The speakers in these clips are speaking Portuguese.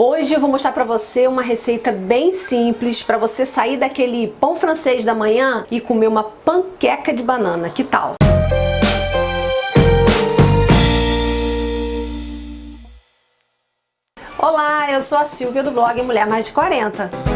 Hoje eu vou mostrar para você uma receita bem simples para você sair daquele pão francês da manhã e comer uma panqueca de banana. Que tal? Olá, eu sou a Silvia do blog Mulher Mais de 40.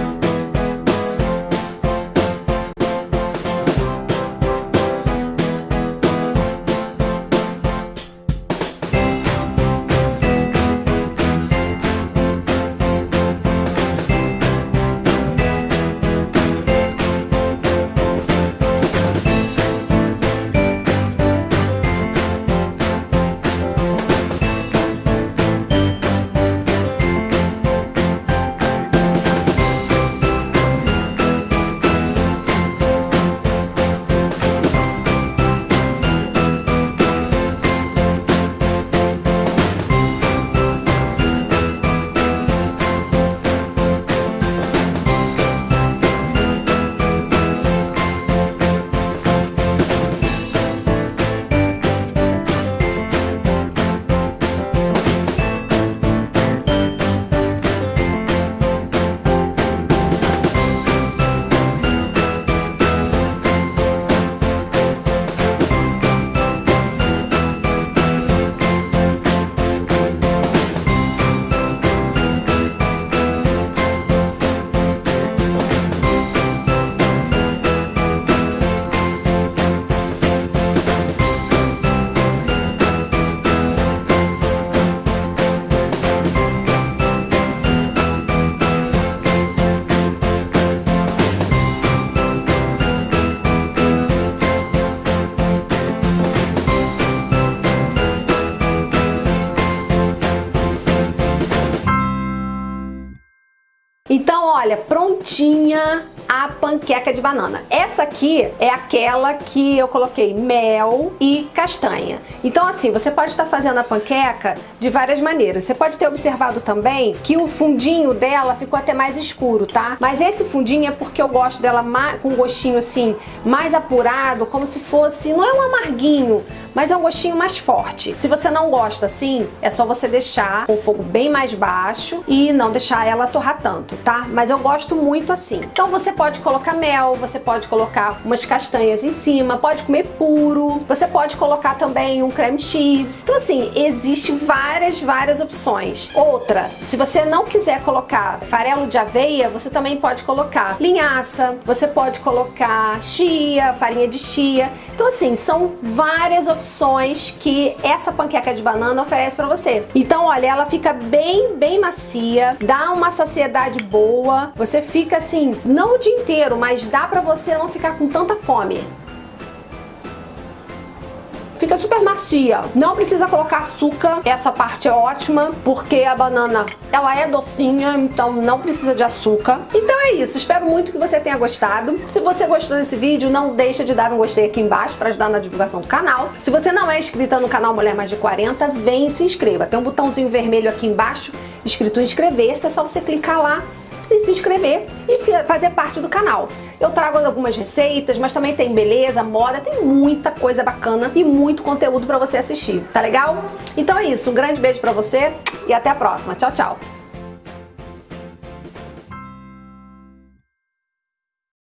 Então, olha, prontinha a panqueca de banana. Essa aqui é aquela que eu coloquei mel e castanha. Então assim, você pode estar fazendo a panqueca de várias maneiras. Você pode ter observado também que o fundinho dela ficou até mais escuro, tá? Mas esse fundinho é porque eu gosto dela com um gostinho assim, mais apurado, como se fosse, não é um amarguinho, mas é um gostinho mais forte. Se você não gosta assim, é só você deixar com o fogo bem mais baixo e não deixar ela torrar tanto, tá? Mas eu gosto muito assim. Então você pode colocar mel, você pode colocar umas castanhas em cima, pode comer puro, você pode colocar também um creme cheese. Então assim, existe várias, várias opções. Outra, se você não quiser colocar farelo de aveia, você também pode colocar linhaça, você pode colocar chia, farinha de chia. Então assim, são várias opções opções que essa panqueca de banana oferece para você. Então, olha, ela fica bem, bem macia, dá uma saciedade boa, você fica assim, não o dia inteiro, mas dá para você não ficar com tanta fome fica super macia. Não precisa colocar açúcar, essa parte é ótima, porque a banana, ela é docinha, então não precisa de açúcar. Então é isso, espero muito que você tenha gostado. Se você gostou desse vídeo, não deixa de dar um gostei aqui embaixo para ajudar na divulgação do canal. Se você não é inscrita no canal Mulher Mais de 40, vem e se inscreva. Tem um botãozinho vermelho aqui embaixo, escrito inscrever-se, é só você clicar lá se inscrever e fazer parte do canal. Eu trago algumas receitas, mas também tem beleza, moda, tem muita coisa bacana e muito conteúdo para você assistir, tá legal? Então é isso, um grande beijo para você e até a próxima. Tchau, tchau!